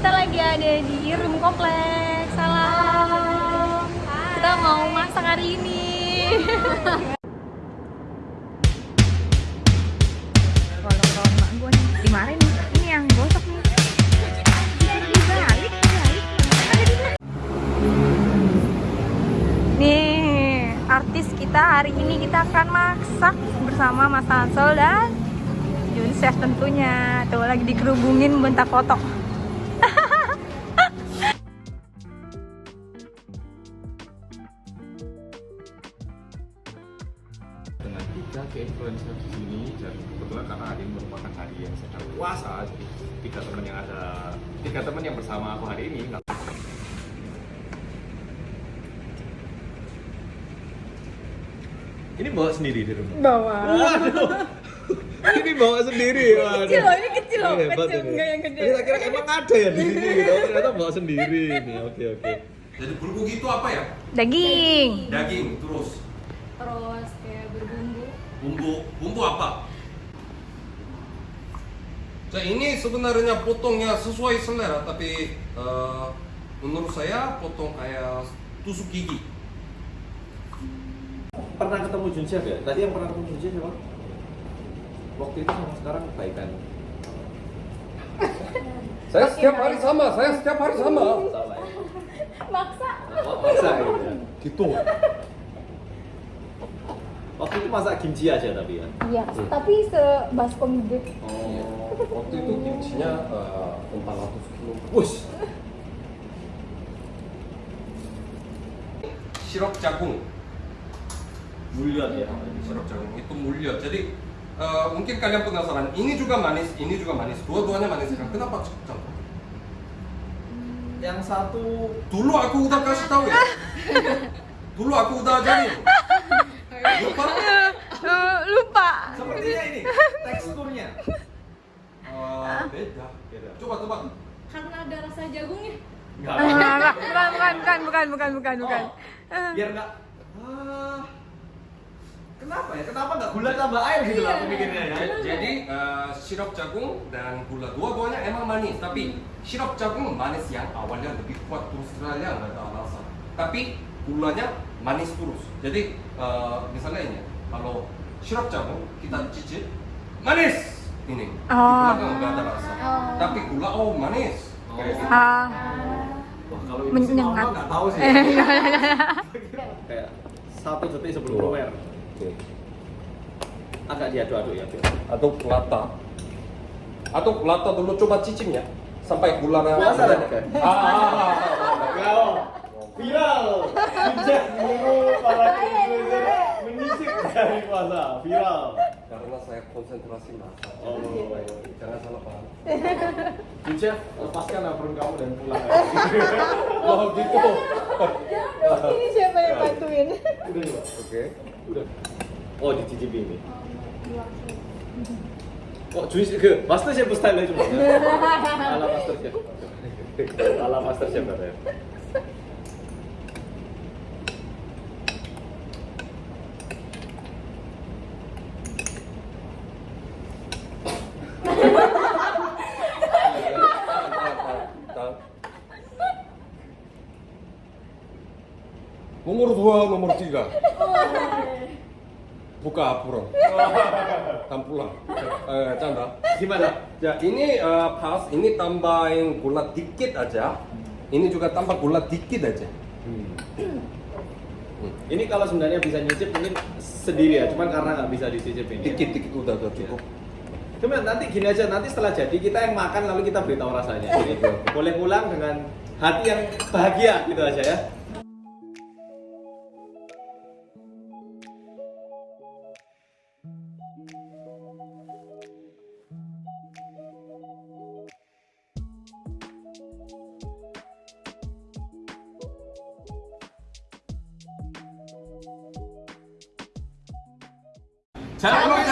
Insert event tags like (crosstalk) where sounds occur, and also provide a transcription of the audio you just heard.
kita lagi ada di Irum Kompleks. Salam. Kita mau masak hari ini. Mak gue nih. Dimarahin. Ini yang gosok nih. Dibalik, dibalik. Nih, artis kita hari ini kita akan masak bersama Mas Hansol dan Jun Chef tentunya. Tuh lagi dikerubungin bentar foto. Tiga ke influencer di sini dan kebetulan karena hari ini merupakan hari yang sedang puasa jadi tiga teman yang ada tiga teman yang bersama aku hari ini nggak ini bawa sendiri di rumah Bawa. waduh (laughs) ini bawa sendiri waduh Kecil loh, ini kecil loh, Hebat kecil, ini. enggak yang gede. Tak kira emang ada ya di sini gitu ternyata bawa sendiri ini oke oke Jadi bulgogi itu apa ya? Daging. Daging terus Terus kayak berbumbu. bumbu bumbu apa? Nah, ini sebenarnya potongnya sesuai selera tapi eh, menurut saya potong kayak tusuk gigi. pernah ketemu Jun Chef ya tadi yang pernah ketemu Jun Chef siapa waktu itu sama sekarang baikan (laughs) Saya setiap hari sama, saya setiap hari sama. sama ya Maksa. Oh, masa gitu ya? Gitu. Itu masak kimchi aja tapi ya. Iya, tapi sebaskom gede. Oh. Waktu itu kimchinya eh, 400 kilo. Wush. Sirup jagung. Mulyat ya. Sirup jagung itu mulia. Jadi eh, mungkin kalian penasaran, ini juga manis, ini juga manis. Dua-duanya manis kan? Kenapa campur? Yang satu Dulu aku udah kasih tahu ya. (laughs) Dulu aku udah ajarin. (laughs) Lupa? Lupa. sepertinya ini teksturnya. Eh, beda. Coba coba. Karena ada rasa jagungnya. Enggak. Ah, enggak, bukan, bukan, bukan, bukan, bukan, bukan, bukan. Oh. Eh, Biar enggak ah, Kenapa ya? Kenapa enggak gula tambah air gitu lah aku mikirnya ya. Ja- Jadi eh, sirup jagung dan gula dua-duanya emang manis, tapi sirup jagung manis yang awalnya lebih kuat terus terang nggak ada alasan. Tapi gulanya manis terus. Jadi eh, misalnya ini, kalau sirup jagung kita cicip manis ini, Oh. belakang nggak ada rasa. Oh. Tapi gula oh manis. Kayak gitu. Ah, Wah, kalau ini sih Menyengat. nggak tahu sih. (laughs) Kayak satu detik sebelum lumer. Agak diaduk-aduk ya, Biar. Atau pelata. Atau pelata dulu coba cicipnya sampai tadi kan? Ah, ah, ah. Viral. Sejak dulu para puasa. Viral. Karena saya konsentrasi masak. Oh. Jangan salah paham. (laughs) Jujur, lepaskan apron kamu dan pulang. (laughs) Oh gitu. ini siapa yang bantuin? Udah juga. Oke. Udah. Oh, dicicipi ini. Kok juice ke Master Chef style aja cuma. (laughs) Ala Master Chef. Ala Master Chef katanya. Nomor dua, nomor tiga. (laughs) Buka apron. Dan (laughs) pulang. Eh, Chandra. Gimana? Ya, ini eh, pas, ini tambahin gula dikit aja. Ini juga tambah gula dikit aja. Hmm. Ini kalau sebenarnya bisa nyicip mungkin sendiri ya, cuman karena nggak bisa dicicip ini. Dikit-dikit udah udah cukup. Cuma nanti gini aja, nanti setelah jadi kita yang makan lalu kita beritahu rasanya. Jadi (laughs) boleh pulang dengan hati yang bahagia gitu aja ya. Jangan lupa